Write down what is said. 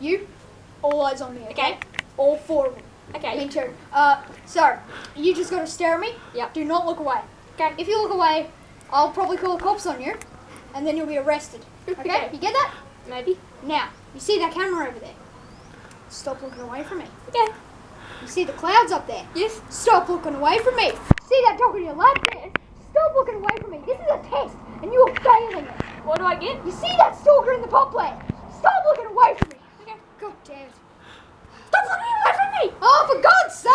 You, all eyes on me, okay? Okay. All four of them. Okay. Me too. Uh, so, you just gotta stare at me. Yep. Do not look away. Okay. If you look away, I'll probably call the cops on you, and then you'll be arrested. Okay? Okay. You get that? Maybe. Now, you see that camera over there? Stop looking away from me. Okay. You see the clouds up there? Yes. Stop looking away from me. See that dog on your left there? Stop looking away from me. This is a test, and you are failing it. What do I get? You see that stalker in the pop? Stop looking away from me. Okay. God damn it. Stop looking away from me! Oh, for God's sake!